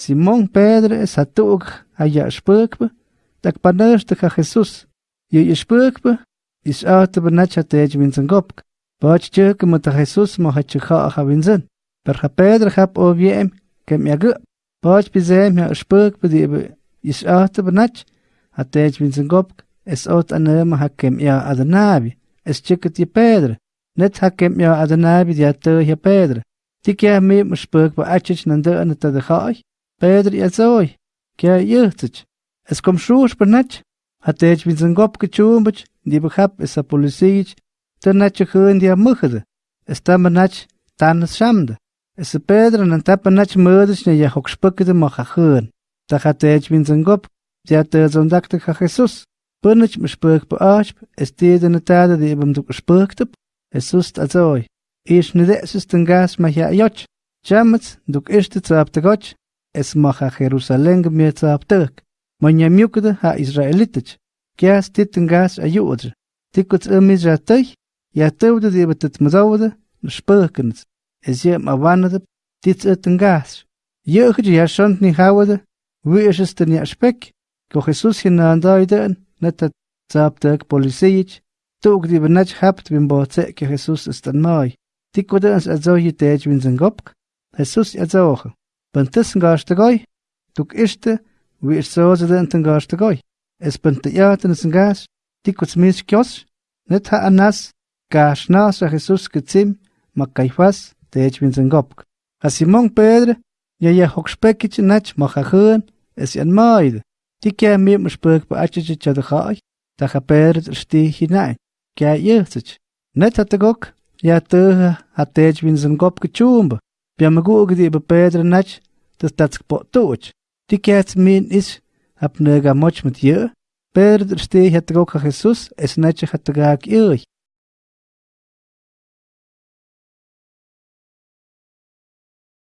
Simón Pedro es hatuuk haya spukbe, tak panerste ka Jesus. Je spukbe, is out benach hatej winzen gopk. Bach tjuk met Jesus mo hat chukha ha winzen. Per ha Pedro hap o wiem, kem ya gu. Bach bizem ya spukbe di is out benach hatej winzen gopk. Es ot anem ha kem ya adnabi. Es tjuket je Pedro. Net ha kem ya adnabi di ato ya Pedro. Tikja me spuk ba achich nande Петр яцой, кя юхтыч, es kom per benach, hat ich mit sen gop gechumbach, die behab es a polisiich, ten nach e hören e a mchede, es tam benach tan schamde. Es Pedro nan tap benach mödisch ne jahok spöcke de macha hören. Da hat ich e mit sen gop, die hat er so dagte ka Jesus. Benach mich spöck bearsch, es die de tade die eben du gespöckte, es sust azoi. Ich nede es ist den gas mach ja joch. Chamets duk ishte tsapte goch es esmaha Jerusalén mietzaaptek. Mañamiukda ha Israelitich. Kias titangas ayuudr. Tikuts emis ratay. Yatewda betet mazawda. Nishpökens. Es jem avanadab. Tits etangas. Jöchid yashant ni hawada. Wieshester ni aspek. Ko Jesus hinandayden. Netat zaaptek polisijich. Tuk di benach hapt bin boze ke Jesus ist an mai. tikuts ans azoje tej zengopk. Jesus azoje. Zoge. Bantussen gas te gooi, tuk is zo ze den ten gas te gooi. es penteaten es gas, tikus mis kios, net ha anas, gas nas a Jesus gezim, ma gopk. A Simon Pedro, ja ja hokspekich nach ma khun, es yan maid. Tikia mi mspuk ba achich chad khay, ta ha sti hinein. Kya yechich. Net hat gok, ja te. Bia magu gdi ba Pedro nach, das tatsk po tuch. Tikia min is hab nega moch mit je, Pedro stee het ook Jesús es nache het gaak euch.